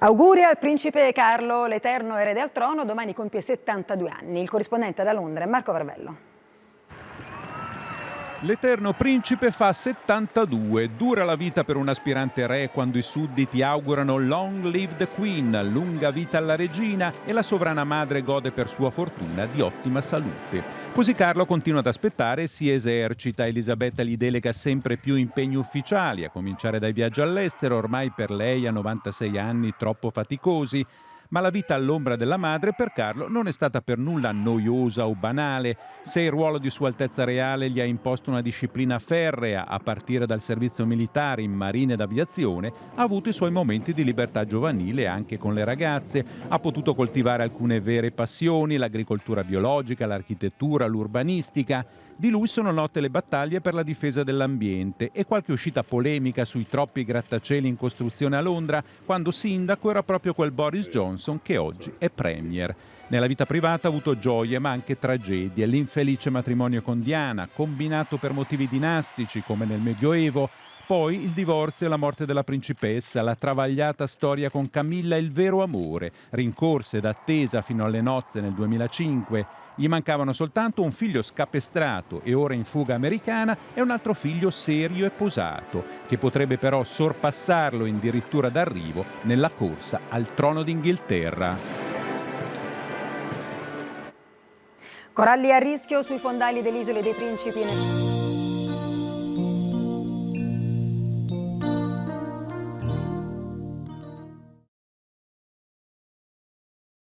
Auguri al principe Carlo, l'eterno erede al trono, domani compie 72 anni. Il corrispondente da Londra è Marco Varvello. L'eterno principe fa 72, dura la vita per un aspirante re quando i sudditi augurano long live the queen, lunga vita alla regina e la sovrana madre gode per sua fortuna di ottima salute. Così Carlo continua ad aspettare e si esercita, Elisabetta gli delega sempre più impegni ufficiali, a cominciare dai viaggi all'estero, ormai per lei a 96 anni troppo faticosi, ma la vita all'ombra della madre per Carlo non è stata per nulla noiosa o banale. Se il ruolo di Sua Altezza Reale gli ha imposto una disciplina ferrea a partire dal servizio militare in marina ed aviazione, ha avuto i suoi momenti di libertà giovanile anche con le ragazze, ha potuto coltivare alcune vere passioni, l'agricoltura biologica, l'architettura, l'urbanistica. Di lui sono note le battaglie per la difesa dell'ambiente e qualche uscita polemica sui troppi grattacieli in costruzione a Londra, quando sindaco era proprio quel Boris Johnson che oggi è premier. Nella vita privata ha avuto gioie ma anche tragedie, l'infelice matrimonio con Diana, combinato per motivi dinastici come nel Medioevo, poi il divorzio e la morte della principessa, la travagliata storia con Camilla e il vero amore, rincorsa ed attesa fino alle nozze nel 2005. Gli mancavano soltanto un figlio scapestrato e ora in fuga americana e un altro figlio serio e posato, che potrebbe però sorpassarlo in dirittura d'arrivo nella corsa al trono d'Inghilterra. Coralli a rischio sui fondali delle isole dei Principi.